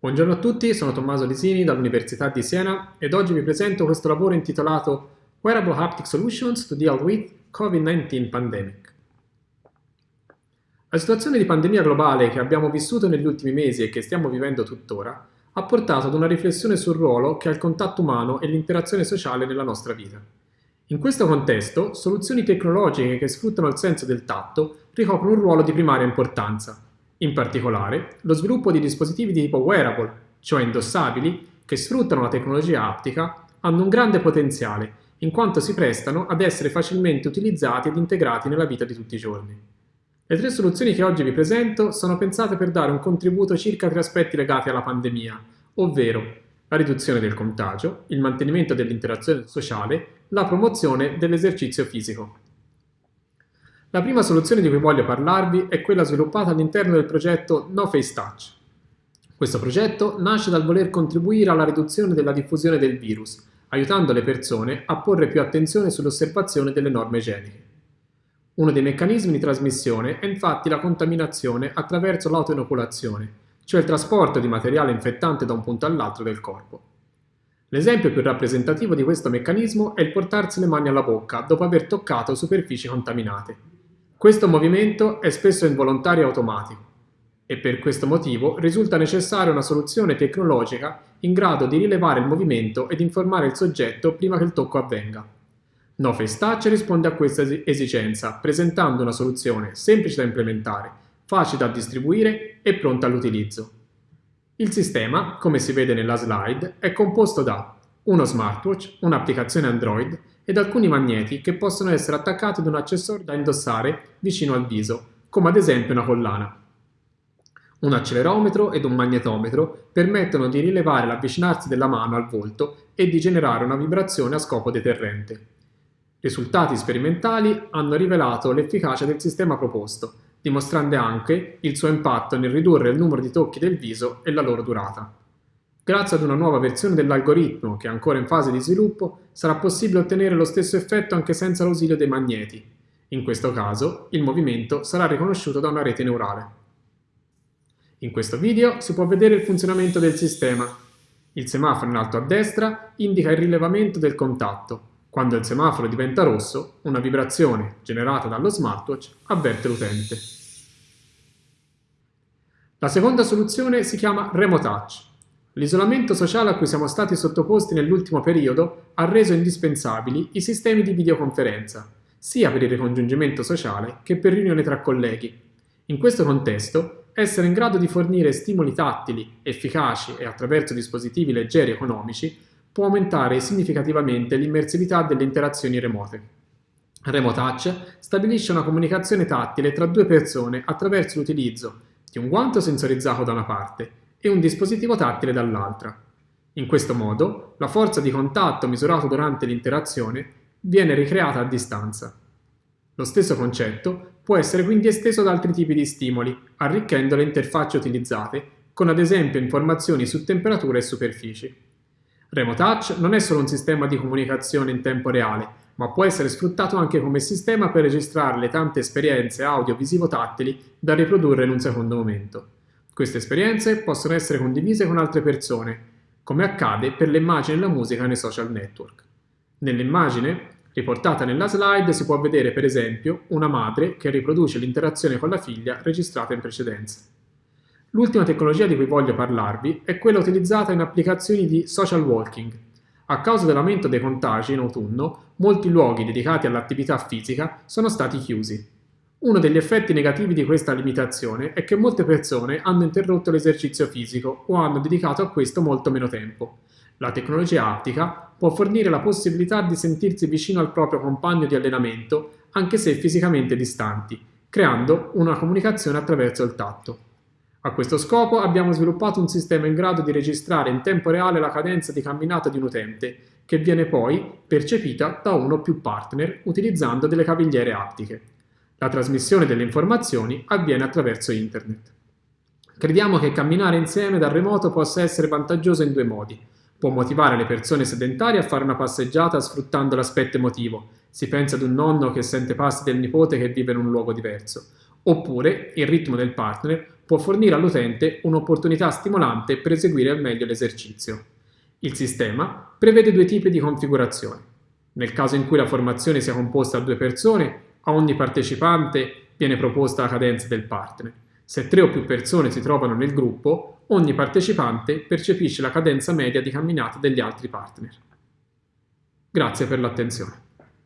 Buongiorno a tutti, sono Tommaso Lisini dall'Università di Siena ed oggi vi presento questo lavoro intitolato Wearable Haptic Solutions to Deal with COVID-19 Pandemic. La situazione di pandemia globale che abbiamo vissuto negli ultimi mesi e che stiamo vivendo tuttora ha portato ad una riflessione sul ruolo che ha il contatto umano e l'interazione sociale nella nostra vita. In questo contesto, soluzioni tecnologiche che sfruttano il senso del tatto ricoprono un ruolo di primaria importanza in particolare, lo sviluppo di dispositivi di tipo wearable, cioè indossabili, che sfruttano la tecnologia aptica, hanno un grande potenziale, in quanto si prestano ad essere facilmente utilizzati ed integrati nella vita di tutti i giorni. Le tre soluzioni che oggi vi presento sono pensate per dare un contributo circa tre aspetti legati alla pandemia, ovvero la riduzione del contagio, il mantenimento dell'interazione sociale, la promozione dell'esercizio fisico. La prima soluzione di cui voglio parlarvi è quella sviluppata all'interno del progetto No Face Touch. Questo progetto nasce dal voler contribuire alla riduzione della diffusione del virus, aiutando le persone a porre più attenzione sull'osservazione delle norme igieniche. Uno dei meccanismi di trasmissione è infatti la contaminazione attraverso l'autoinoculazione, cioè il trasporto di materiale infettante da un punto all'altro del corpo. L'esempio più rappresentativo di questo meccanismo è il portarsi le mani alla bocca dopo aver toccato superfici contaminate. Questo movimento è spesso involontario e automatico e per questo motivo risulta necessaria una soluzione tecnologica in grado di rilevare il movimento ed informare il soggetto prima che il tocco avvenga. No Face Touch risponde a questa esigenza presentando una soluzione semplice da implementare, facile da distribuire e pronta all'utilizzo. Il sistema, come si vede nella slide, è composto da uno smartwatch, un'applicazione Android ed alcuni magneti che possono essere attaccati ad un accessorio da indossare vicino al viso, come ad esempio una collana. Un accelerometro ed un magnetometro permettono di rilevare l'avvicinarsi della mano al volto e di generare una vibrazione a scopo deterrente. Risultati sperimentali hanno rivelato l'efficacia del sistema proposto, dimostrando anche il suo impatto nel ridurre il numero di tocchi del viso e la loro durata. Grazie ad una nuova versione dell'algoritmo, che è ancora in fase di sviluppo, sarà possibile ottenere lo stesso effetto anche senza l'ausilio dei magneti. In questo caso, il movimento sarà riconosciuto da una rete neurale. In questo video si può vedere il funzionamento del sistema. Il semaforo in alto a destra indica il rilevamento del contatto. Quando il semaforo diventa rosso, una vibrazione generata dallo smartwatch avverte l'utente. La seconda soluzione si chiama Remote Touch. L'isolamento sociale a cui siamo stati sottoposti nell'ultimo periodo ha reso indispensabili i sistemi di videoconferenza, sia per il ricongiungimento sociale che per riunioni tra colleghi. In questo contesto, essere in grado di fornire stimoli tattili, efficaci e attraverso dispositivi leggeri e economici può aumentare significativamente l'immersività delle interazioni remote. Remote Touch stabilisce una comunicazione tattile tra due persone attraverso l'utilizzo di un guanto sensorizzato da una parte e un dispositivo tattile dall'altra. In questo modo, la forza di contatto misurato durante l'interazione viene ricreata a distanza. Lo stesso concetto può essere quindi esteso ad altri tipi di stimoli, arricchendo le interfacce utilizzate, con ad esempio informazioni su temperatura e superfici. Remote Touch non è solo un sistema di comunicazione in tempo reale, ma può essere sfruttato anche come sistema per registrare le tante esperienze audio-visivo-tattili da riprodurre in un secondo momento. Queste esperienze possono essere condivise con altre persone, come accade per le immagini e la musica nei social network. Nell'immagine, riportata nella slide, si può vedere per esempio una madre che riproduce l'interazione con la figlia registrata in precedenza. L'ultima tecnologia di cui voglio parlarvi è quella utilizzata in applicazioni di social walking. A causa dell'aumento dei contagi in autunno, molti luoghi dedicati all'attività fisica sono stati chiusi. Uno degli effetti negativi di questa limitazione è che molte persone hanno interrotto l'esercizio fisico o hanno dedicato a questo molto meno tempo. La tecnologia aptica può fornire la possibilità di sentirsi vicino al proprio compagno di allenamento anche se fisicamente distanti, creando una comunicazione attraverso il tatto. A questo scopo abbiamo sviluppato un sistema in grado di registrare in tempo reale la cadenza di camminata di un utente, che viene poi percepita da uno o più partner utilizzando delle cavigliere aptiche. La trasmissione delle informazioni avviene attraverso Internet. Crediamo che camminare insieme dal remoto possa essere vantaggioso in due modi. Può motivare le persone sedentarie a fare una passeggiata sfruttando l'aspetto emotivo. Si pensa ad un nonno che sente passi del nipote che vive in un luogo diverso. Oppure il ritmo del partner può fornire all'utente un'opportunità stimolante per eseguire al meglio l'esercizio. Il sistema prevede due tipi di configurazione. Nel caso in cui la formazione sia composta da due persone, a ogni partecipante viene proposta la cadenza del partner. Se tre o più persone si trovano nel gruppo, ogni partecipante percepisce la cadenza media di camminata degli altri partner. Grazie per l'attenzione.